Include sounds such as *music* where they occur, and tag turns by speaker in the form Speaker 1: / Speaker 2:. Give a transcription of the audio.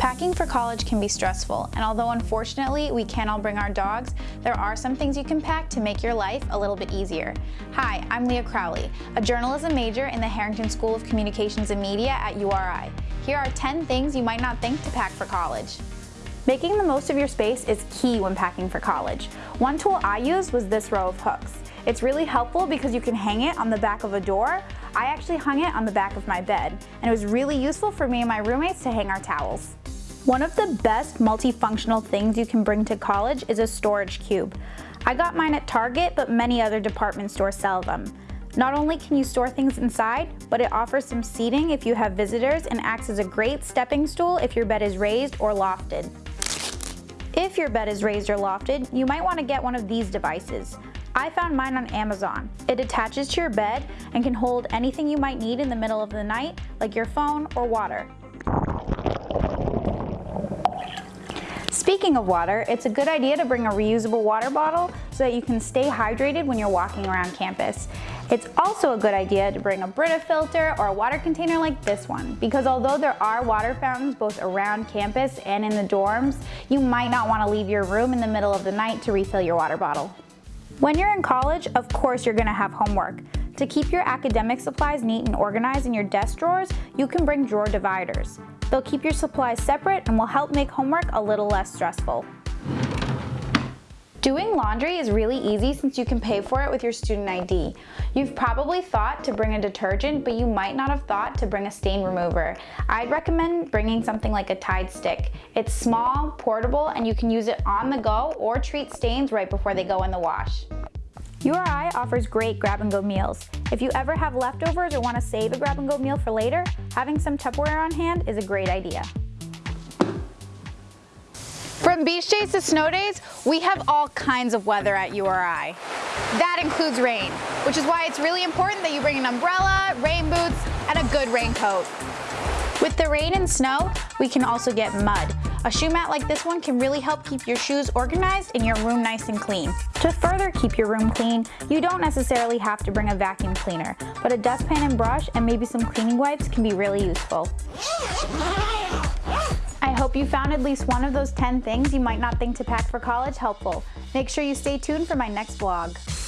Speaker 1: Packing for college can be stressful, and although unfortunately we can't all bring our dogs, there are some things you can pack to make your life a little bit easier. Hi, I'm Leah Crowley, a journalism major in the Harrington School of Communications and Media at URI. Here are 10 things you might not think to pack for college. Making the most of your space is key when packing for college. One tool I used was this row of hooks. It's really helpful because you can hang it on the back of a door. I actually hung it on the back of my bed, and it was really useful for me and my roommates to hang our towels. One of the best multifunctional things you can bring to college is a storage cube. I got mine at Target, but many other department stores sell them. Not only can you store things inside, but it offers some seating if you have visitors and acts as a great stepping stool if your bed is raised or lofted. If your bed is raised or lofted, you might want to get one of these devices. I found mine on Amazon. It attaches to your bed and can hold anything you might need in the middle of the night, like your phone or water. Speaking of water, it's a good idea to bring a reusable water bottle so that you can stay hydrated when you're walking around campus. It's also a good idea to bring a Brita filter or a water container like this one because although there are water fountains both around campus and in the dorms, you might not want to leave your room in the middle of the night to refill your water bottle. When you're in college, of course you're going to have homework. To keep your academic supplies neat and organized in your desk drawers, you can bring drawer dividers. They'll keep your supplies separate and will help make homework a little less stressful. Doing laundry is really easy since you can pay for it with your student ID. You've probably thought to bring a detergent, but you might not have thought to bring a stain remover. I'd recommend bringing something like a Tide stick. It's small, portable, and you can use it on the go or treat stains right before they go in the wash. URI offers great grab-and-go meals. If you ever have leftovers or want to save a grab-and-go meal for later, having some Tupperware on hand is a great idea. From beach days to snow days, we have all kinds of weather at URI. That includes rain, which is why it's really important that you bring an umbrella, rain boots, and a good raincoat. With the rain and snow, we can also get mud. A shoe mat like this one can really help keep your shoes organized and your room nice and clean. To further keep your room clean, you don't necessarily have to bring a vacuum cleaner, but a dustpan and brush and maybe some cleaning wipes can be really useful. *laughs* Hope you found at least one of those 10 things you might not think to pack for college helpful. Make sure you stay tuned for my next vlog.